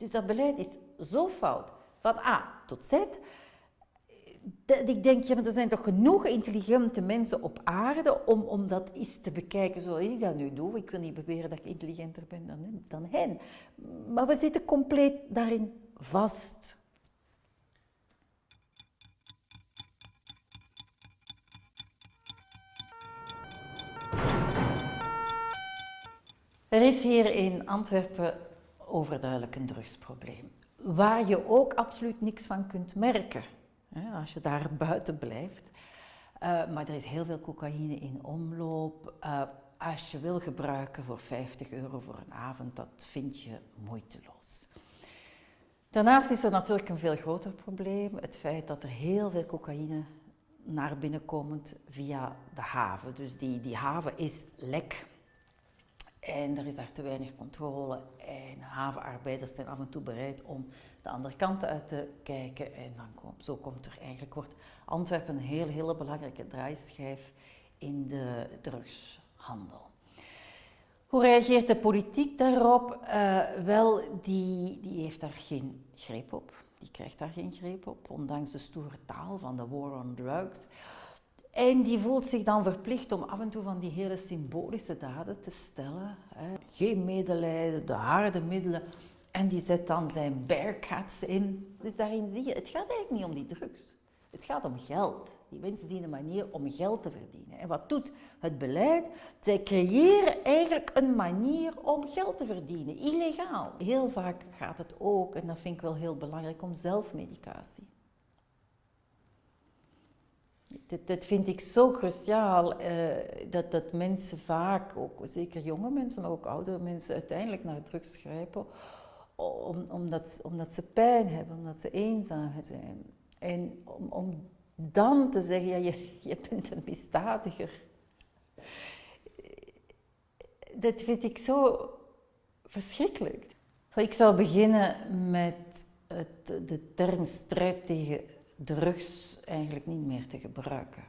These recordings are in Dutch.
Dus dat beleid is zo fout, van A tot Z. Dat ik denk, ja, maar er zijn toch genoeg intelligente mensen op aarde om, om dat eens te bekijken zoals ik dat nu doe. Ik wil niet beweren dat ik intelligenter ben dan, dan hen. Maar we zitten compleet daarin vast. Er is hier in Antwerpen overduidelijk een drugsprobleem, waar je ook absoluut niks van kunt merken hè, als je daar buiten blijft. Uh, maar er is heel veel cocaïne in omloop. Uh, als je wil gebruiken voor 50 euro voor een avond, dat vind je moeiteloos. Daarnaast is er natuurlijk een veel groter probleem, het feit dat er heel veel cocaïne naar binnen komt via de haven. Dus die, die haven is lek. En er is daar te weinig controle en havenarbeiders zijn af en toe bereid om de andere kant uit te kijken. En dan zo komt er eigenlijk, wordt Antwerpen een heel, hele belangrijke draaischijf in de drugshandel. Hoe reageert de politiek daarop? Uh, wel, die, die heeft daar geen greep op. Die krijgt daar geen greep op, ondanks de stoere taal van de war on drugs. En die voelt zich dan verplicht om af en toe van die hele symbolische daden te stellen. Hè. Geen medelijden, de harde middelen. En die zet dan zijn bearcats in. Dus daarin zie je, het gaat eigenlijk niet om die drugs. Het gaat om geld. Die mensen zien een manier om geld te verdienen. En wat doet het beleid? Zij creëren eigenlijk een manier om geld te verdienen, illegaal. Heel vaak gaat het ook, en dat vind ik wel heel belangrijk, om zelfmedicatie. Dat, dat vind ik zo cruciaal, uh, dat, dat mensen vaak, ook zeker jonge mensen, maar ook oudere mensen, uiteindelijk naar drugs grijpen, om, omdat, omdat ze pijn hebben, omdat ze eenzaam zijn. En om, om dan te zeggen, ja, je, je bent een misdadiger. Dat vind ik zo verschrikkelijk. Ik zou beginnen met het, de term strijd tegen drugs eigenlijk niet meer te gebruiken.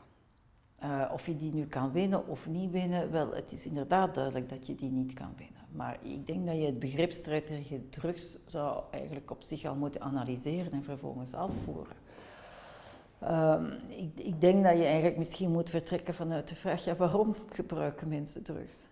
Uh, of je die nu kan winnen of niet winnen, wel, het is inderdaad duidelijk dat je die niet kan winnen. Maar ik denk dat je het begrip strijd tegen drugs zou eigenlijk op zich al moeten analyseren en vervolgens afvoeren. Um, ik, ik, denk dat je eigenlijk misschien moet vertrekken vanuit de vraag, ja, waarom gebruiken mensen drugs?